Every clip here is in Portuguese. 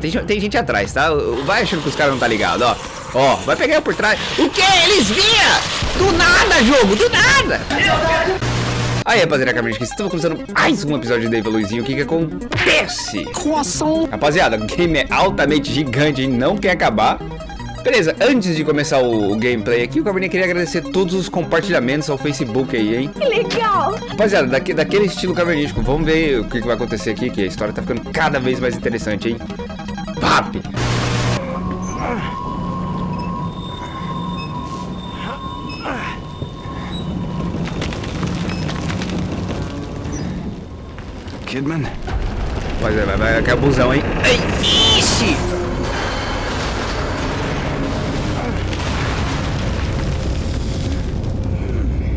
Tem, tem, gente atrás, tá? Vai achando que os caras não tá ligado, ó. Ó, vai pegar eu por trás. O que? Eles vinham! Do nada, jogo! Do nada! Aí, rapaziada, caminhante, estamos começando mais um episódio de Dave Luizinho. O que que acontece? Croissant. Rapaziada, o game é altamente gigante e não quer acabar. Beleza, antes de começar o, o gameplay aqui, o Cabernet queria agradecer todos os compartilhamentos ao Facebook aí, hein? Que legal. Rapaziada, daqui, daquele estilo cavernístico, vamos ver o que, que vai acontecer aqui, que a história tá ficando cada vez mais interessante, hein? Papi! Kidman? Vai, vai, vai, vai, abusão, hein? Ei!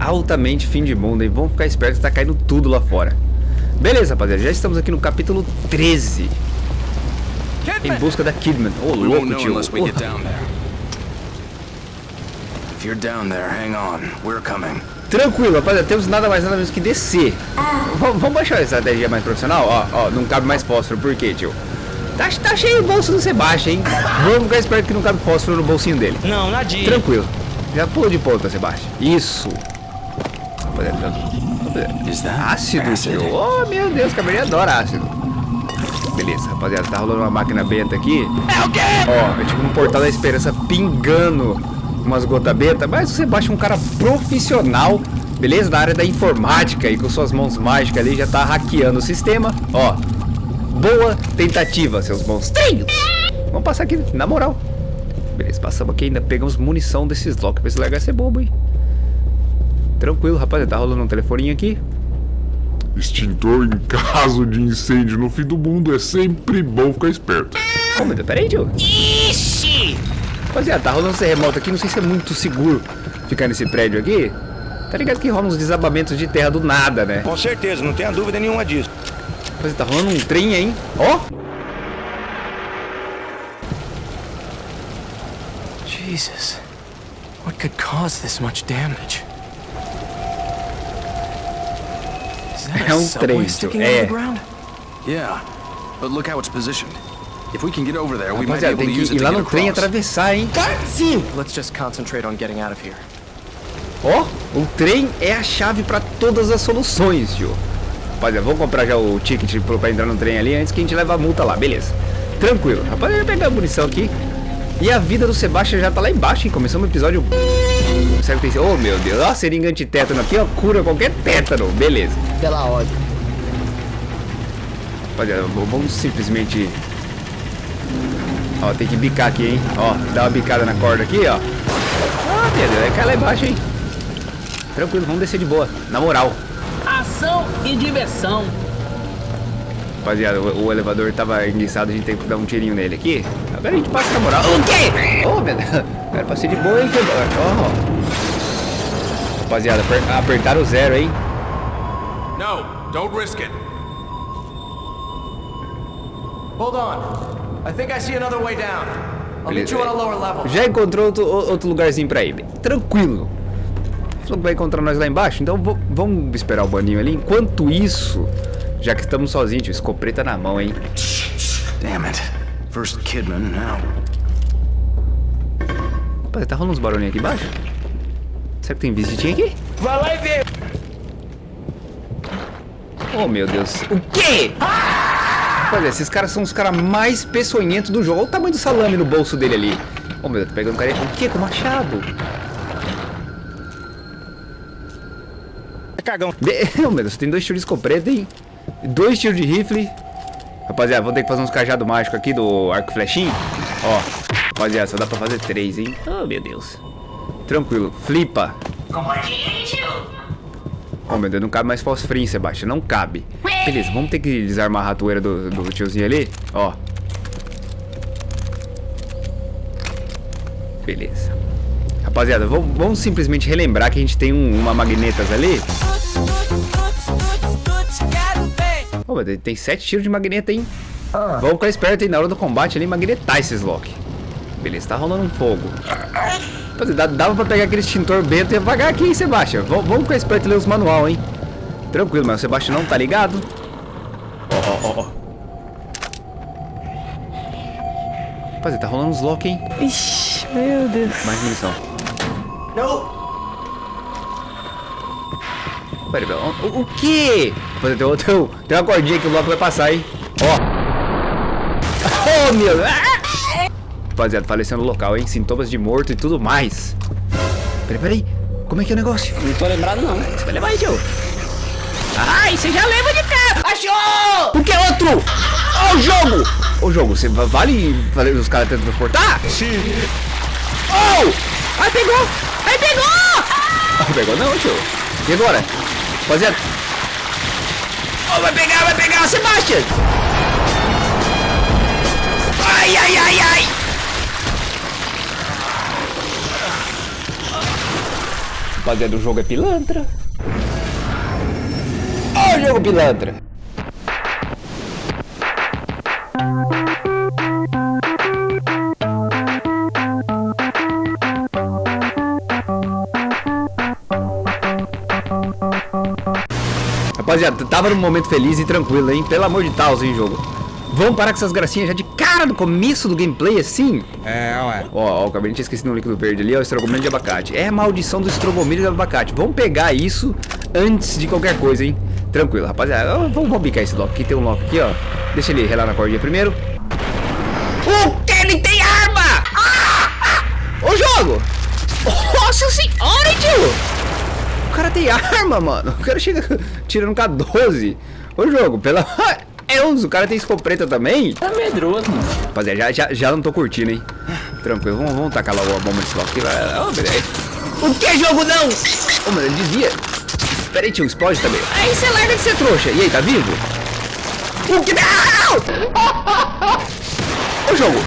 Altamente fim de mundo, hein? Vamos ficar espertos, tá caindo tudo lá fora. Beleza, rapaziada, já estamos aqui no capítulo 13. Em busca da Kidman. Ô, won't louco, tio. unless we get Porra. down there. If you're down there, hang on. We're coming. Tranquilo, rapaziada, temos nada mais nada menos que descer. V- vamos baixar a estratégia mais profissional? Ó, ó, não cabe mais fósforo, por quê, tio? Tá, tá cheio o bolso do Sebastião, hein? Vamos ficar esperto que não cabe fósforo no bolsinho dele. Não, nadinha. Tranquilo. Já pula de ponta, Sebastião. Isso. Rapaziada, Ácido, tio. Oh, meu Deus, Cabernet adora ácido. Beleza, rapaziada, tá rolando uma máquina benta aqui. É o quê? Ó, é tipo um portal da esperança pingando umas gotas benta. Mas Sebastião é um cara profissional, beleza? Da área da informática e com suas mãos mágicas ali já tá hackeando o sistema. Ó, boa tentativa, seus monstrinhos. Vamos passar aqui, na moral. Beleza, passamos aqui ainda, pegamos munição desses locks pra esse lugar ser bobo, hein? Tranquilo, rapaziada, tá rolando um telefoninho aqui. Extintor em caso de incêndio no fim do mundo é sempre bom ficar esperto. Ô, meu Deus, peraí, tio. Ixi! Rapaziada, tá rolando esse remoto aqui, não sei se é muito seguro ficar nesse prédio aqui. Tá ligado que rola uns desabamentos de terra do nada, né? Com certeza, não tenha dúvida nenhuma disso. Rapaziada, tá rolando um trem, hein? Ó! Jesus. What could cause this much damage? É um trem, é. of the ground? Yeah, but look how it's positioned. If we can get over there, we might be able to use que it to lá get no trem across. atravessar, hein? Sim. Let's just concentrate on getting out of here. Ó, o trem é a chave pra todas as soluções, tio. Rapaziada, vamos comprar já o ticket pra entrar no trem ali antes que a gente leve a multa lá, beleza. Tranquilo. Rapaziada, pegar a munição aqui. E a vida do Sebastião já tá lá embaixo, hein? Começamos o episódio... Será que tem... Oh, meu Deus. Ó, seringa antitétano aqui, ó. Cura qualquer tétano. Beleza. Pela ordem. Vamos simplesmente... Ó, tem que bicar aqui, hein? Ó, dá uma bicada na corda aqui, ó. Ah, meu Deus, vai cair lá embaixo, hein? Tranquilo, vamos descer de boa. Na moral. Ação e diversão. Rapaziada, o, o elevador tava enguiçado, a gente tem que dar um tirinho nele aqui. Agora a gente passa na moral. O quê? Ô, meu Deus. Era pra ser de boa, hein? Ó. Rapaziada, aper, apertaram o zero, hein? No, don't risk it. Hold on. I think I see another way down. I'll meet you on a lower level. Já encontrou outro, outro lugarzinho pra ir. bem, Tranquilo. Falou que vai encontrar nós lá embaixo, então vamos esperar o baninho ali. Enquanto isso, já que estamos sozinhos, tio, escopeta na mão, hein? Damn it. First Kidman, now. Rapaz, tá rolando uns barulhinhos aqui embaixo? Será que tem visitinha aqui? Vai lá e vê. Oh, meu Deus. O quê? Olha, esses caras são os caras mais peçonhentos do jogo. Olha o tamanho do salame no bolso dele ali. Oh, meu Deus, tá pegando cara. O quê? Com machado? É cagão. Be- Oh, meu Deus, tem dois tiros de escopeta, hein? Dois tiros de rifle. Rapaziada, vou ter que fazer uns cajados mágicos aqui do arco flechinho. Ó, rapaziada, só dá pra fazer três, hein? Oh, meu Deus. Tranquilo, flipa. Oh, meu Deus, não cabe mais fosfrinho, Sebastião, não cabe. Beleza, vamos ter que desarmar a ratoeira do, do tiozinho ali. Ó. Beleza. Rapaziada, vamos, vamos simplesmente relembrar que a gente tem um- uma magnetas ali. Ô, meu Deus, tem sete tiros de magneta, hein? Vamos ficar esperto aí na hora do combate ali, magnetar esses lock. Beleza, tá rolando um fogo. Rapaziada, dá- dava pra pegar aquele extintor bento e apagar aqui, hein, Sebastião? Vamos, vamos ficar esperto e ler os manual, hein? Tranquilo, mas o Sebastião não tá ligado. Ó, ó, ó, ó. Rapaziada, tá rolando uns lock, hein? Ixi, meu Deus. Mais munição. No. Pera, pera, o, o quê? Rapaziada, tem, tem, tem uma cordinha que o lock vai passar, hein? Ó. Oh, meu... Ah! Rapaziada, falecendo no local, hein? Sintomas de morto e tudo mais. Peraí, peraí. Como é que é o negócio? Não tô lembrado, não. Você vai levar aí, tio. Ai, você já leva de cara. Achou! O que é outro? Ó o jogo! Ô, jogo, você va- vale, vale os caras tentam transportar? Sim. Oh! Ai, pegou! Ai, pegou! Ai, pegou não, tio. E agora? Rapaziada. Oh, vai pegar, vai pegar, Sebastian! Ai, ai, ai, ai! Rapaziada, o jogo é pilantra. Ó o jogo pilantra. Rapaziada, tava num momento feliz e tranquilo, hein? Pelo amor de Deus, hein, jogo. Vamos parar com essas gracinhas já de cara no começo do gameplay, assim? É, ué. Ó, ó, o cabelo tinha esquecido um líquido verde ali, ó, estrogomelho de abacate. É a maldição do estrogomelho de abacate. Vamos pegar isso antes de qualquer coisa, hein? Tranquilo, rapaziada. Vamos, vamos bicar esse lock aqui. Tem um lock aqui, ó. Deixa ele relar na cordinha primeiro. O que? Ele tem arma! Ah! Ô, jogo! Nossa senhora, tio! O cara tem arma, mano. O cara chega tirando K12. Ô, jogo, pela... Deus, o cara tem escopeta também? Tá medroso, mano. Rapaziada, já, já, já não tô curtindo, hein? Tranquilo, vamos, vamos tacar logo a bomba nesse lock aqui. beleza. O que jogo não? Ô, mano, ele desvia. Pera aí, tio, explode também. Aí você larga de ser trouxa. E aí, tá vivo? O que não? Ô, jogo.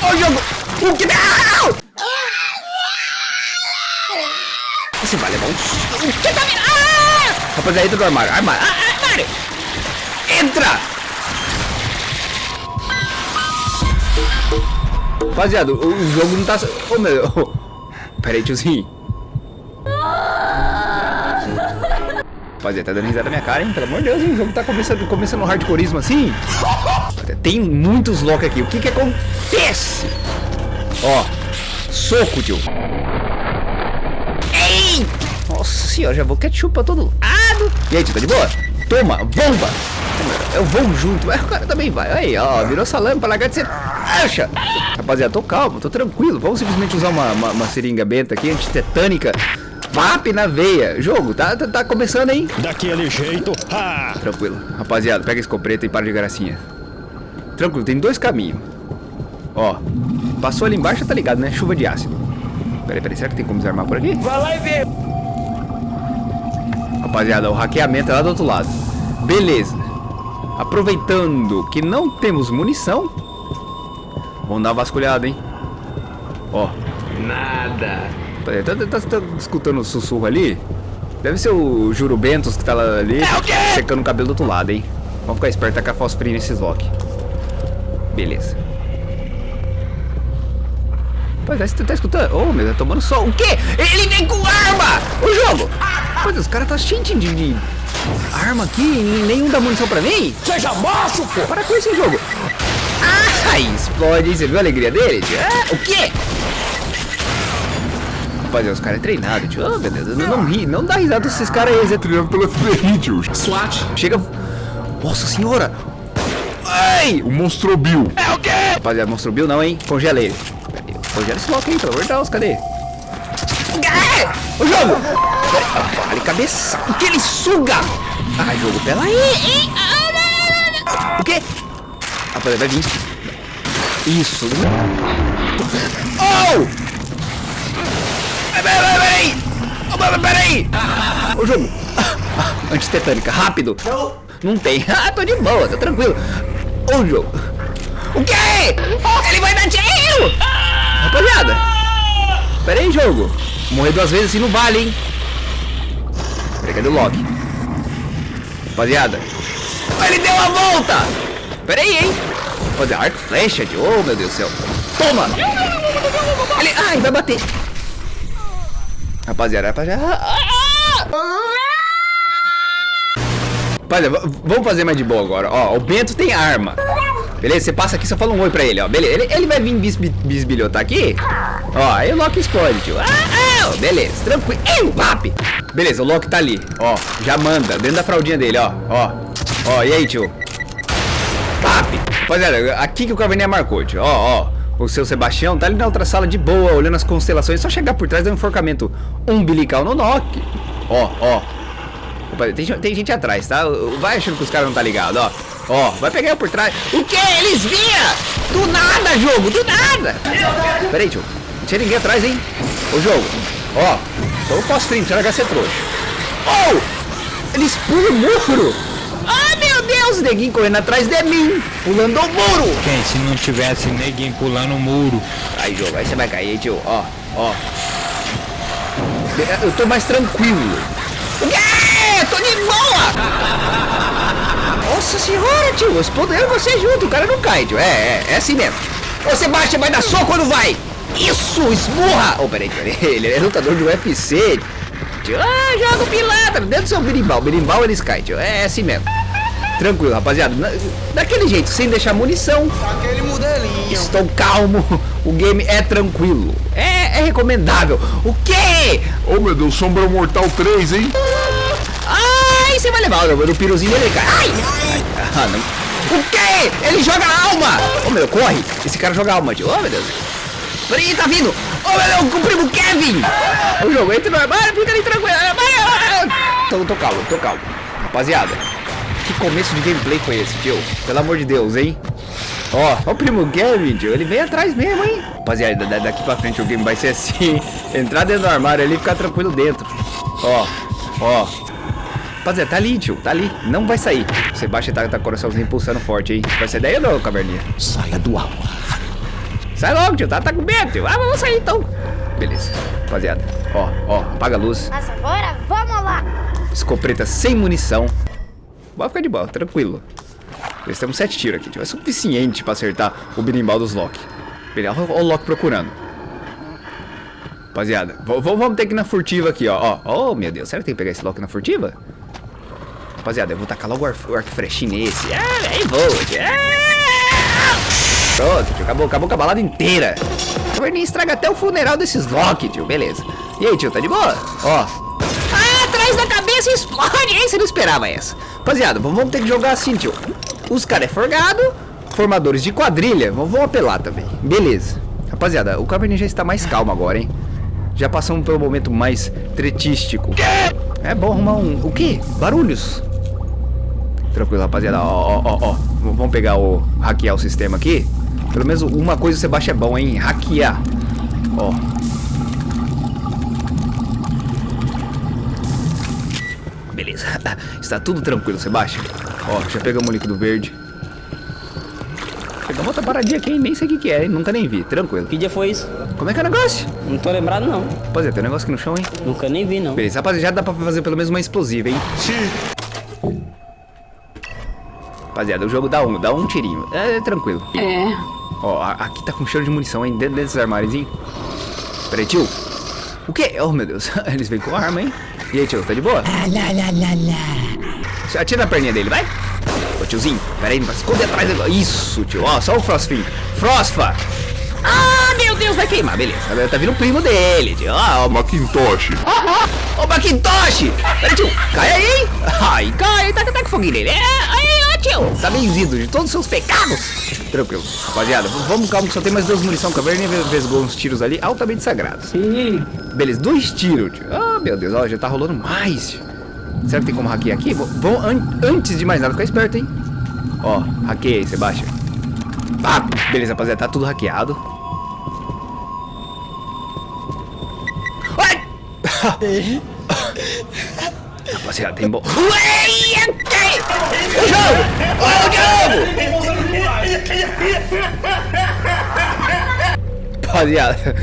Ô, jogo. O que não? Você vai levar um... O que tá vindo? Ah! Rapaziada, entra do armário. Armário. Ah, armário. Entra! Rapaziada, o, o jogo não tá... Ô, meu... Pera aí, tiozinho. Rapaziada, tá dando risada na minha cara, hein? Pelo amor de Deus, hein? O jogo tá começando, começando no hardcoreismo assim. Tem muitos lock aqui. O que que acontece? Ó. Soco, tio. Ei! Nossa senhora, já vou ketchup pra todo lado. E aí, tio, tá de boa? Toma, bomba! Eu vou junto, mas o cara também vai. Aí, ó, virou salame pra largar de ser acha. Rapaziada, tô calmo, tô tranquilo. Vamos simplesmente usar uma, uma, uma seringa benta aqui, antitetânica. Vap na veia. Jogo, tá, tá, tá começando, hein? Daquele jeito. Ah! Tranquilo. Rapaziada, pega esse escopeta e para de gracinha. Tranquilo, tem dois caminhos. Ó, passou ali embaixo, tá ligado, né? Chuva de ácido. Peraí, peraí, será que tem como desarmar por aqui? Vai lá e vê. Rapaziada, o hackeamento é lá do outro lado. Beleza. Aproveitando que não temos munição. Vamos dar uma vasculhada, hein? Ó. Nada. Tá, tá- tá- tá escutando o sussurro ali? Deve ser o Juro Bentos que tá lá ali secando o cabelo do outro lado, hein? Vamos ficar esperto, tacar fosfrinho nesses lock. Beleza. Pois é, você tá escutando? Ô, meu, tá tomando sol. O quê? Ele vem com arma! O jogo! Pois os caras tá cheio de, de arma aqui e nenhum dá munição pra mim? Seja macho, pô! Para com esse jogo! Ai, explode? Você viu a alegria dele? tio? Ah, o quê? Rapaziada, os caras é treinado, tio. Oh, meu Deus, não, não ri, não dá risada desses caras aí. Zé. Treinado pela FBI, tio. SWAT. Chega. Nossa senhora! Ai! O Monstro Bill. Rapaziada, mostrou o Bill não, hein? Congela ele. Congela esse bloco aí, pelo amor de Deus, cadê? Ah, O jogo! Ah, Vale cabeça! O que ele suga? Ai, jogo, pera aí! Ah, não, não, não. O quê? Rapaziada, vai vir. Isso! Oh! Peraí, peraí, peraí! Oh, peraí! O jogo! Ah, ah, Antitetânica, rápido! Não tem. Ah, tô de boa, tô tranquilo. Ô, jogo. O quê? Ele vai dar tiro! Rapaziada. Pera aí, jogo. Morrer duas vezes assim não vale, hein? Peraí, cadê o Loki? Rapaziada. Ah, Ele deu a volta! Pera aí, hein? Fazer arco flecha de... Oh, meu Deus do céu. Toma! Ele... Ai, vai bater. Rapaziada, rapaziada... Rapaziada, vamos fazer mais de boa agora. Ó, o Bento tem arma. Beleza, você passa aqui, só fala um oi pra ele, ó. Beleza, ele, ele vai vir bisbi, bisbilhotar aqui. Ó, aí o Loki explode, tio. Ah, ah, beleza, tranquilo. Papi. Beleza, o Loki tá ali, ó. Já manda, dentro da fraldinha dele, ó. Ó, ó, e aí, tio? Papi. Rapaziada, aqui que o Caverninha marcou, tio. Ó, ó. O seu Sebastião tá ali na outra sala de boa, olhando as constelações. Só chegar por trás, dar um enforcamento umbilical no Loki. Ó, ó. Opa, tem, tem, gente atrás, tá? Vai achando que os caras não tá ligado, ó. Ó, vai pegar eu por trás. O que? Eles via! Do nada, jogo, do nada! Pera aí, tio. Não tinha ninguém atrás, hein? Ô, jogo. Ó, então eu posso stream, você vai ser trouxa. Oh! Eles pulam o muro! Ah, meu Deus! Neguinho correndo atrás de mim, pulando o muro! Quem, se não tivesse neguinho pulando o muro? Aí, jogo, aí você vai cair, tio. Ó, ó. Eu tô mais tranquilo. O quê? Tô de boa! Nossa senhora, tio, explodiram você junto, o cara não cai, tio. É, é, é assim mesmo. Ô, Sebastião, vai dar soco quando vai? Isso, esmurra! Ô, oh, peraí, peraí, ele é lutador de UFC. Tio, ah, joga o pilantra dentro do seu berimbau. Berimbau eles caem, tio. É, é assim mesmo. Tranquilo, rapaziada. Na, daquele jeito, sem deixar munição. Aquele modelinho. Estou calmo. O game é tranquilo. É, é recomendável. O quê? Oh, meu Deus, Sombra Mortal 3, hein? Você vai levar o, o piruzinho dele, cara. Ai! Ah, não. O quê? Ele joga alma! Ô, oh, meu, corre! Esse cara joga alma, tio. Oh, meu Deus. Peraí, tá vindo! Ô, oh, meu Deus, o primo Kevin! O jogo entra no armário, fica ali tranquilo. Tô, tô calmo, tô calmo. Rapaziada, que começo de gameplay foi esse, tio? Pelo amor de Deus, hein? Ó, ó o primo Kevin, tio. Ele vem atrás mesmo, hein? Rapaziada, daqui pra frente o game vai ser assim. Entrar dentro do armário ali e ficar tranquilo dentro. Ó, ó. Rapaziada, tá ali, tio. Tá ali. Não vai sair. O Sebastião tá, tá coraçãozinho pulsando forte, hein? Vai ser daí ou não, caverninha? Saia do alma. Sai logo, tio. Tá, tá com medo, tio. Ah, vamos sair então. Beleza. Rapaziada. Ó, ó. Apaga a luz. Mas agora vamos lá. Escopeta sem munição. Pode ficar de boa, tranquilo. Nós temos sete tiros aqui, tio. É suficiente pra acertar o berimbau dos Loki. Beleza, olha o Loki procurando. Rapaziada, vamos ter que ir na furtiva aqui, ó. ó. Oh, meu Deus, será que tem que pegar esse Loki na furtiva? Rapaziada, eu vou tacar logo o arco, freshinho nesse. Ah, aí vou. Ah! Pronto, tio, acabou, acabou com a balada inteira. O Verninho estraga até o funeral desses Loki, tio, beleza. E aí, tio, tá de boa? Ó. Ah, atrás da cabeça explode, hein? Você não esperava essa. Rapaziada, vamos ter que jogar assim, tio. Os caras é forgado, formadores de quadrilha. Vamos apelar também. Beleza. Rapaziada, o Caverninha já está mais calmo agora, hein? Já passamos pelo momento mais tretístico. É bom arrumar um... O quê? Barulhos. Tranquilo, rapaziada. Ó, ó, ó, ó. Vamos pegar o... Hackear o sistema aqui. Pelo menos uma coisa você baixa é bom, hein? Hackear. Ó. Beleza. Está tudo tranquilo, Sebastião. Ó, já pegamos o líquido verde. Pegamos outra paradinha aqui, hein? Nem sei o que, que é, hein? Nunca nem vi. Tranquilo. Que dia foi isso? Como é que é o negócio? Não tô lembrado, não. Rapaziada, tem um negócio aqui no chão, hein? Nunca nem vi, não. Beleza, rapaziada, dá pra fazer pelo menos uma explosiva, hein? Sim. Rapaziada, o jogo dá um, dá um tirinho. É, é tranquilo. É. Ó, aqui tá com cheiro de munição, hein? Dentro desses armários, hein? Pera aí, tio. O quê? Oh, meu Deus. Eles vêm com arma, hein? E aí, tio, tá de boa? Ah, lá, lá, lá, lá. Atira na perninha dele, vai. Ô, tiozinho, pera aí, vai esconder atrás dele. Isso, tio. Ó, só o Frostfin. Frostfa. Ah, meu Deus, vai queimar. Beleza. Tá vindo o primo dele, tio. Ó, o Macintosh. Ô, Macintosh. Pera aí, tio. Cai aí, hein? Ai, cai. Tá, tá, tá com foguinho nele. É, aí, tio. Tá benzido de todos os seus pecados. Tranquilo. Rapaziada, vamos calma que só tem mais duas munição. Caverninha vesgou uns tiros ali altamente sagrados. Sim. Beleza, dois tiros, tio. Ah, meu Deus, ó, já tá rolando mais. tio. Será que tem como hackear aqui? Vão, an antes de mais nada, ficar esperto, hein? Ó, hackeia aí, Sebastião. Ah, beleza, rapaziada, tá tudo hackeado. Ai! rapaziada, tem bom. O jogo! O jogo! Rapaziada,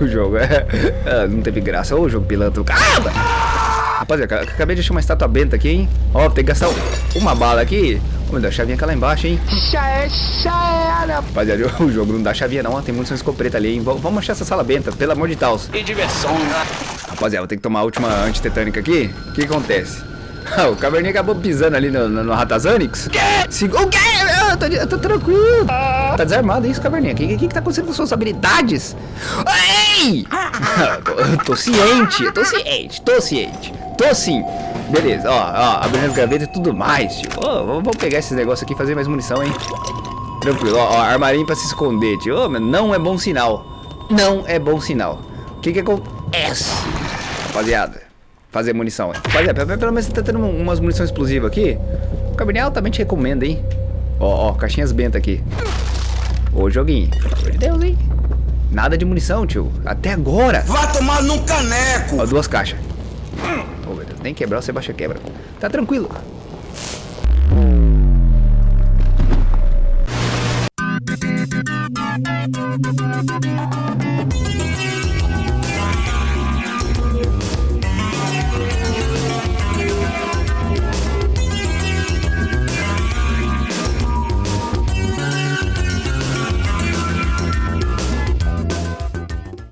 o jogo é, é, Não teve graça. Ô, jogo pilantra. Caramba! Rapaziada, acabei de achar uma estátua benta aqui, hein? Ó, tem que gastar uma bala aqui. Meu Deus, a chavinha aquela embaixo, hein? Já é, já era. Rapaziada, o jogo não dá chavinha não. Tem munição escopeta ali, hein? Vamos achar essa sala benta, pelo amor de Deus. E diversão, né? Rapaziada, vou ter que tomar a última antitetânica aqui. O que acontece? o Caverninha acabou pisando ali no, no, no Ratazanix. Se... O quê? Não, tô, de- tô tranquilo. Tá desarmado isso, caverninha. O que, que, que tá acontecendo com suas habilidades? Ei! tô, eu tô ciente, eu tô ciente, tô ciente. Tô sim. Beleza, ó, ó, abrindo as gavetas e tudo mais, tio. Ó, vamos vamos pegar esses negócios aqui e fazer mais munição, hein? Tranquilo, ó, ó, armarinho pra se esconder, tio. Ô, não é bom sinal. Não é bom sinal. O que que acontece, rapaziada? Fazer munição. Rapaziada, pelo- menos você tá tendo um- umas munição explosiva aqui. O cabernet altamente recomenda, hein? Ó, ó, caixinhas benta aqui. Ô, joguinho. Pelo amor de Deus, hein? Nada de munição, tio. Até agora. Vá tomar num caneco. Ó, duas caixas. Ô, meu Deus, nem quebrar, você baixa quebra. Tá tranquilo.